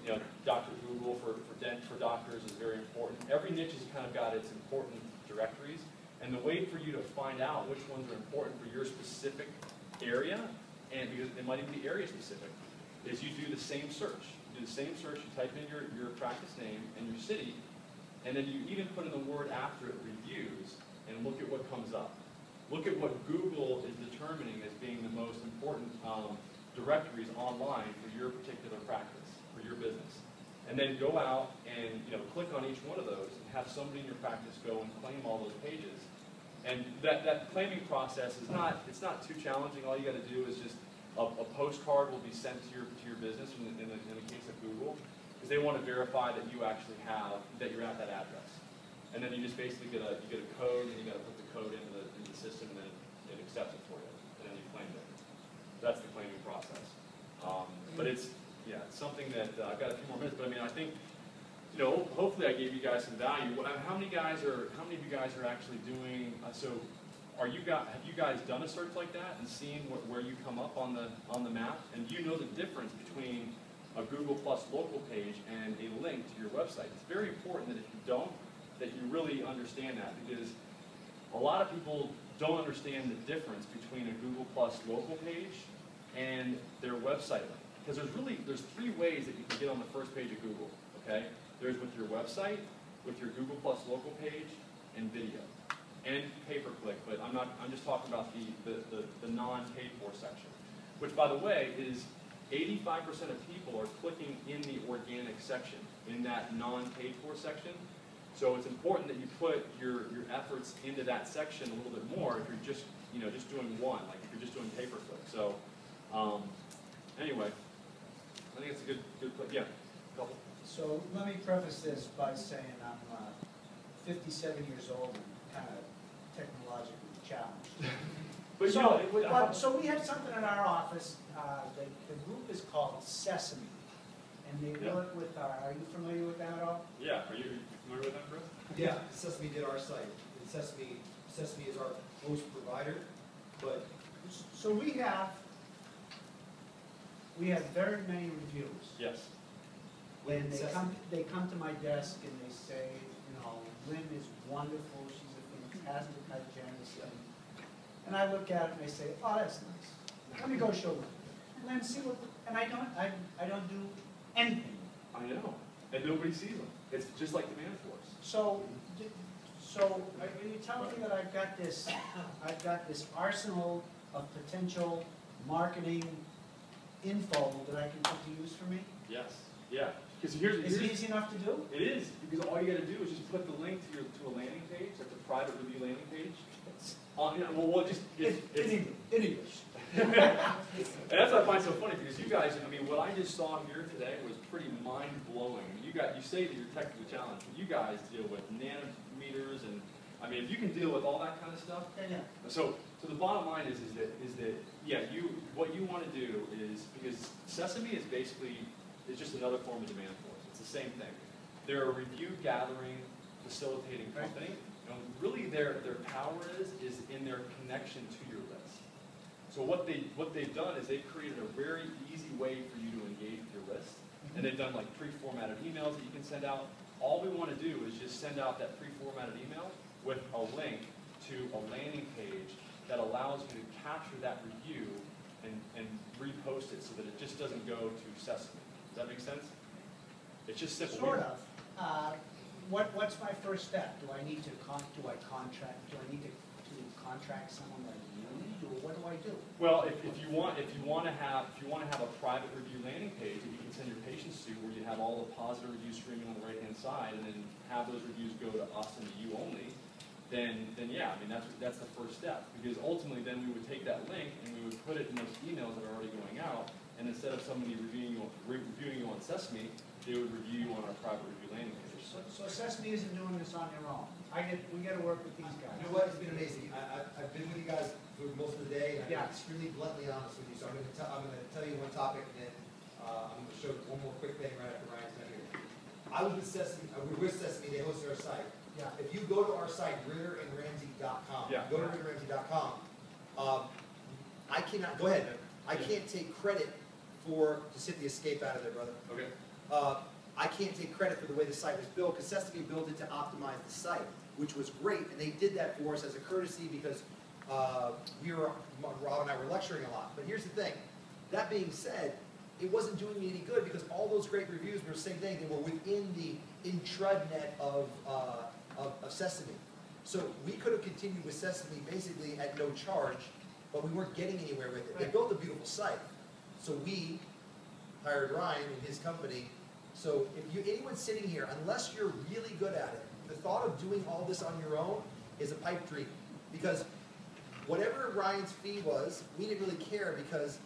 you know, Dr. Google for, for dent, for doctors is very important. Every niche has kind of got its important directories. And the way for you to find out which ones are important for your specific area, and because it might even be area specific, is you do the same search. You do the same search, you type in your, your practice name and your city, and then you even put in the word after it, reviews, and look at what comes up. Look at what Google is determining as being the most important um, directories online for your particular practice, for your business. And then go out and you know click on each one of those and have somebody in your practice go and claim all those pages. And that, that claiming process is not, it's not too challenging. All you gotta do is just, a, a postcard will be sent to your, to your business in the, in the, in the case of Google, because they wanna verify that you actually have, that you're at that address. And then you just basically get a, you get a code, and you gotta put the code into the, into the system, and then it accepts it for you, and then you claim it. That's the claiming process. Um, but it's, yeah, it's something that, uh, I've got a few more minutes, but I mean, I think, you know, hopefully I gave you guys some value. What- How many guys are, how many of you guys are actually doing, uh, so, are you guys, have you guys done a search like that and seen where, where you come up on the, on the map? And do you know the difference between a Google Plus local page and a link to your website? It's very important that if you don't, that you really understand that, because a lot of people don't understand the difference between a Google Plus local page and their website link. Because there's really, there's three ways that you can get on the first page of Google, okay? There's with your website, with your Google Plus local page, and video. And pay-per-click, but I'm not, I'm just talking about the, the, the, the non-paid for section. Which, by the way, is eighty-five percent of people are clicking in the organic section, in that non-paid for section. So it's important that you put your, your efforts into that section a little bit more if you're just, you know, just doing one, like if you're just doing pay-per-click. So, um, anyway, I think it's a good, good, pla- yeah, couple. So let me preface this by saying I'm uh, fifty-seven years old and kind of technologically challenged. But you So, know, it would- but- so we have something in our office, uh, the, the group is called Sesame. And they Yeah. work with our, are you familiar with that at all? yeah, are you familiar with that, Chris? Yeah, Sesame did our site, and Sesame, Sesame is our host provider, but So we have, we have very many reviews. Yes. When they Sesame- come, they come to my desk and they say, you know, Lynn is wonderful, she's a fantastic hygienist. And, and I look at it and I say, oh, that's nice. Let me go show Lynn. Lynn, see what, and I don't, I, I don't do anything. I know, and nobody sees them. It's just like Demand Force. So, so are you telling me that I've got this, I've got this arsenal of potential marketing info that I can put to use for me? Yes. Yeah. Because here's, Is it easy enough to do? it is, because all you gotta do is just put the link to your, to a landing page, like the private review landing page. On, you know, well, well, just, In, it's, in it's, English, in English. and that's what I find so funny, because you guys, I mean, what I just saw here today was pretty mind-blowing. You got, you say that you're technically challenged, but you guys deal with nanometers and, I mean, if you can deal with all that kind of stuff, Yeah, yeah. so, so the bottom line is, is that, is that, yeah, you, what you wanna do is, because Sesame is basically, is just another form of demand force, it's the same thing. They're a review gathering, facilitating company, really their, their power is, is in their connection to your list. So what they, what they've done is they've created a very easy way for you to engage with your list, and they've done like pre-formatted emails that you can send out. All we wanna do is just send out that pre-formatted email with a link to a landing page that allows you to capture that review and, and repost it so that it just doesn't go to Sesame. Does that make sense? It's just simple. Sort of. Uh, What, what's my first step? Do I need to con, do I contract, do I need to, to contract someone like you, or what do I do? Well, if, if you want, if you want to have, if you want to have a private review landing page that you can send your patients to, where you have all the positive reviews streaming on the right-hand side, and then have those reviews go to us and to you only, then, then yeah, I mean, that's, that's the first step. Because ultimately, then we would take that link and we would put it in those emails that are already going out, and instead of somebody reviewing you, on- reviewing you on Sesame, they would review you on our private review landing page. So, so Sesame isn't doing this on their own. I get, we gotta work with these guys. You know what, it's been amazing, I, I, I've been with you guys for most of the day, and Yeah. been extremely bluntly honest with you, so I'm gonna tell, I'm gonna tell you one topic, and then, uh, I'm gonna show one more quick thing right after Ryan's done here. I was with Sesame, uh, we were with Sesame, they hosted our site. Yeah. If you go to our site, ritterandramsey.com, Yeah. go to ritterandramsey.com, um, I cannot, go ahead, I can't take credit for, to hit the escape out of there, brother. Okay. Uh, I can't take credit for the way the site was built, because Sesame built it to optimize the site, which was great, and they did that for us as a courtesy because uh, we were, Rob and I were lecturing a lot. But here's the thing, that being said, it wasn't doing me any good because all those great reviews were the same thing, they were within the intranet of, uh, of of Sesame. So we could have continued with Sesame basically at no charge, but we weren't getting anywhere with it. They built a beautiful site. So we hired Ryan and his company. So if you, anyone sitting here, unless you're really good at it, the thought of doing all this on your own is a pipe dream. Because whatever Ryan's fee was, we didn't really care because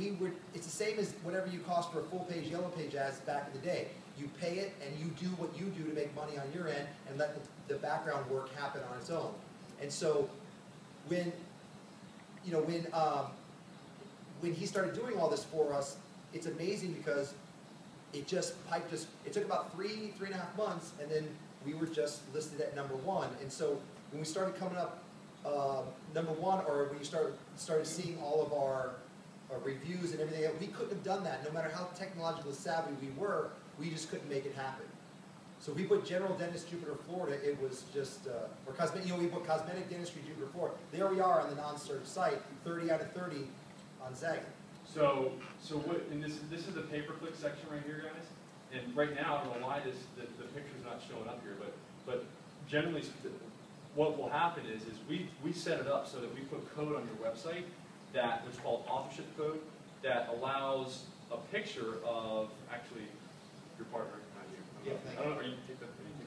we would, it's the same as whatever you cost for a full page yellow page ads back in the day. You pay it and you do what you do to make money on your end and let the, the background work happen on its own. And so when, you know, when, um, when he started doing all this for us, it's amazing because it just piped us, it took about three, three and a half months, and then we were just listed at number one. And so when we started coming up, uh, number one, or when you started, started seeing all of our, our reviews and everything, we couldn't have done that, no matter how technologically savvy we were, we just couldn't make it happen. So we put General Dentist Jupiter, Florida, it was just, uh, or cosmetic, you know, we put Cosmetic Dentistry Jupiter, Florida. There we are on the non-served site, thirty out of thirty on Zagat. So, so what, and this, this is the pay-per-click section right here, guys. And right now, I don't know why this, the, the picture's not showing up here, but, but generally, what will happen is, is we, we set it up so that we put code on your website that, what's called authorship code, that allows a picture of, actually, your partner, not you. Yeah, thank I don't know, are you, are you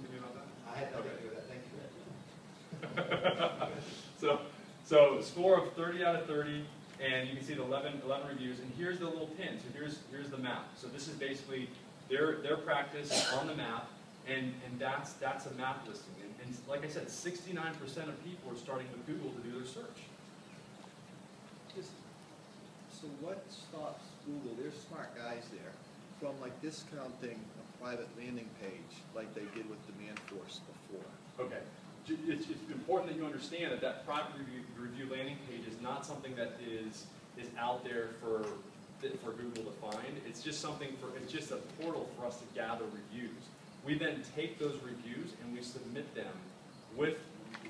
thinking about that? I had nothing to do with that, thank you. So, so score of thirty out of thirty, and you can see the 11, 11 reviews, and here's the little pin, so here's, here's the map. So this is basically their, their practice on the map, and, and that's, that's a map listing. And, and like I said, sixty-nine percent of people are starting with Google to do their search. Just, so what stops Google, they're smart guys there, from like discounting a private landing page like they did with Demand Force before? Okay. It's, it's important that you understand that that private review, review landing page is not something that is, is out there for, for Google to find. It's just something for, it's just a portal for us to gather reviews. We then take those reviews and we submit them with,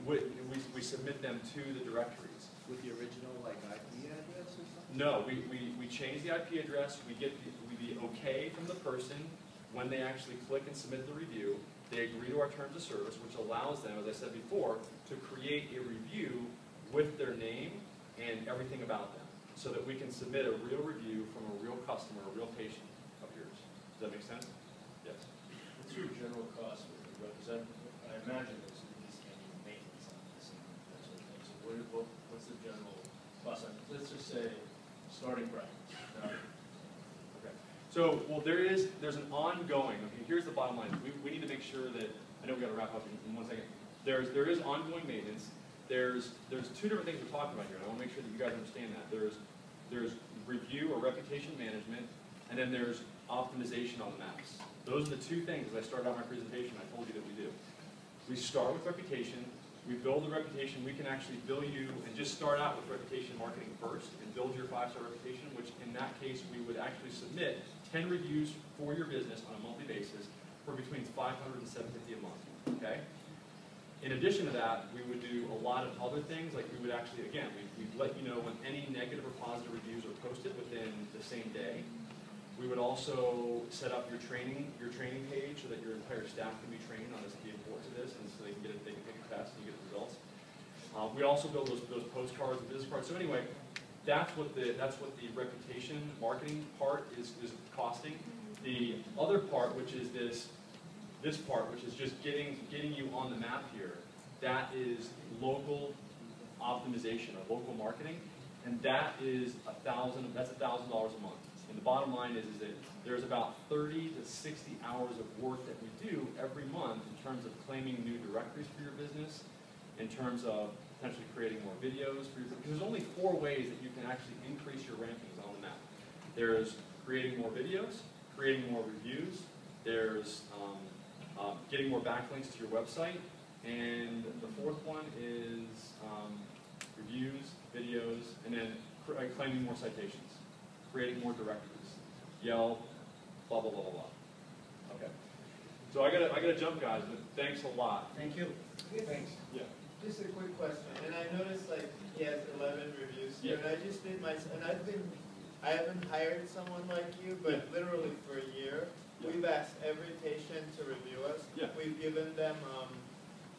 with, we, we submit them to the directories. With the original like IP address or something? No, we, we, we change the IP address, we get the, we the okay from the person when they actually click and submit the review. They agree to our terms of service, which allows them, as I said before, to create a review with their name and everything about them so that we can submit a real review from a real customer, a real patient of yours. Does that make sense? Yes. What's your general cost representative? I imagine there's at least any maintenance on this and that sort of thing. So what, what's the general cost? Let's just say starting practice. Now, so, well, there is, there's an ongoing, okay, here's the bottom line. We, we need to make sure that, I know we gotta wrap up in, in one second. There's, there is ongoing maintenance. There's, there's two different things we're talking about here, I wanna make sure that you guys understand that. There's, there's review or reputation management, and then there's optimization on the maps. Those are the two things, as I started out my presentation, I told you that we do. We start with reputation, we build the reputation, we can actually bill you and just start out with reputation marketing first and build your five-star reputation, which in that case, we would actually submit ten reviews for your business on a monthly basis for between 500 and 750 a month, okay? In addition to that, we would do a lot of other things, like we would actually, again, we, we'd let you know when any negative or positive reviews are posted within the same day. We would also set up your training, your training page so that your entire staff can be trained on this, the importance of this, and so they can get it, they can take a test and you get the results. Uh, we also build those, those postcards and business cards. So anyway, that's what the, that's what the reputation marketing part is, is costing. Mm-hmm. The other part, which is this, this part, which is just getting, getting you on the map here, that is local optimization or local marketing, and that is a thousand, that's a thousand dollars a month. And the bottom line is, is that there's about thirty to sixty hours of work that we do every month in terms of claiming new directories for your business, in terms of potentially creating more videos for your, because there's only four ways that you can actually increase your rankings on the map. There's creating more videos, creating more reviews, there's um, um, getting more backlinks to your website, and the fourth one is um, reviews, videos, and then cr- uh, claiming more citations, creating more directories, Yelp, blah blah blah blah blah. Okay. So I gotta I gotta jump, guys, but thanks a lot. Thank you. Thanks. Yeah. Just a quick question, and I noticed like he has eleven reviews here, and I just did my, and I've been, I haven't hired someone like you, but literally for a year. Yeah. We've asked every patient to review us. Yeah. We've given them, um,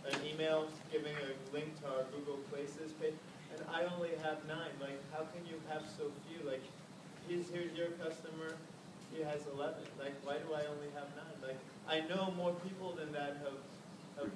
an email giving a link to our Google Places page, and I only have nine, like, how can you have so few? Like, he's here's your customer, he has eleven, like, why do I only have nine? Like, I know more people than that have, have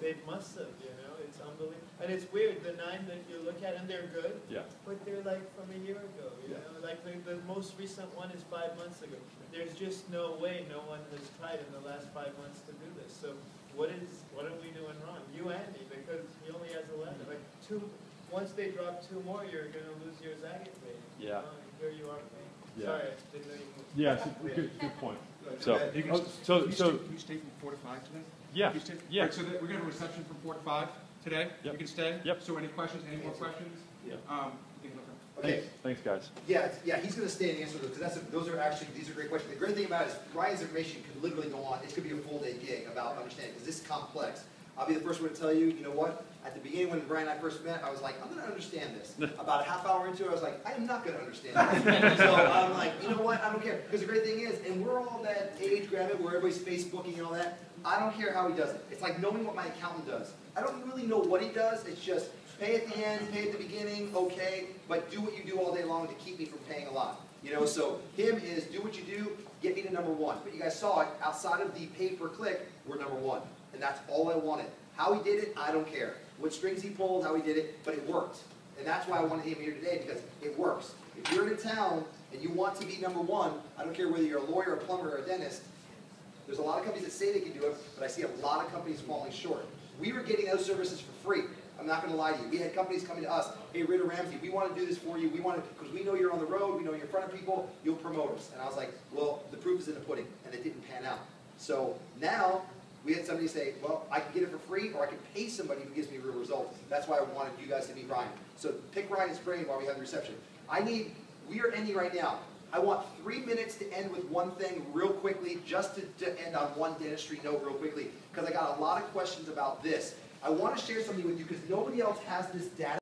they must have, you know, it's unbelievable. And it's weird, the nine that you look at, and they're good, Yeah. but they're like from a year ago, you Yeah. know, like the, the most recent one is five months ago. There's just no way no one has tried in the last five months to do this, so what is, what are we doing wrong? You and me, because he only has eleven, mm-hmm. like two, once they drop two more, you're gonna lose your Zagat rating. you Yeah. know, Here you are paying, Yeah. sorry, I didn't know you moved. Yeah, good, good point. So, You can- oh, so, Can you so, stay- Can you stay from four to five today? yeah, you stay- yeah. Right, So that, we're gonna have a reception from four to five today? Yep. You can stay? Yep. So any questions, any more questions? Yeah. Um, you can look up. Okay, Thanks, guys. Yeah, yeah, he's gonna stay and answer those, because that's, those are actually, these are great questions. The great thing about it is Ryan's information could literally go on, it could be a full day gig about understanding, because this is complex. I'll be the first one to tell you, you know what, at the beginning when Brian and I first met, I was like, I'm gonna understand this. About a half hour into it, I was like, I am not gonna understand this. So I'm like, you know what, I don't care, because the great thing is, and we're all that age granted where everybody's Facebooking and all that, I don't care how he does it. It's like knowing what my accountant does. I don't really know what he does, it's just pay at the end, pay at the beginning, okay, but do what you do all day long to keep me from paying a lot. You know, so him is do what you do, get me to number one. But you guys saw it, outside of the pay per click, we're number one. And that's all I wanted. How he did it, I don't care. What strings he pulled, how he did it, but it worked. And that's why I wanted him here today, because it works. If you're in a town and you want to be number one, I don't care whether you're a lawyer, a plumber, or a dentist, there's a lot of companies that say they can do it, but I see a lot of companies falling short. We were getting those services for free. I'm not gonna lie to you. We had companies coming to us, hey, Ritter Ramsey, we wanna do this for you, we wanna, because we know you're on the road, we know you're in front of people, you'll promote us. And I was like, well, the proof is in the pudding, and it didn't pan out. So now, we had somebody say, well, I can get it for free, or I can pay somebody who gives me real results. That's why I wanted you guys to meet Ryan. So pick Ryan's brain while we have the reception. I need, we are ending right now. I want three minutes to end with one thing real quickly, just to, to end on one dentistry note real quickly, because I got a lot of questions about this. I want to share something with you because nobody else has this data.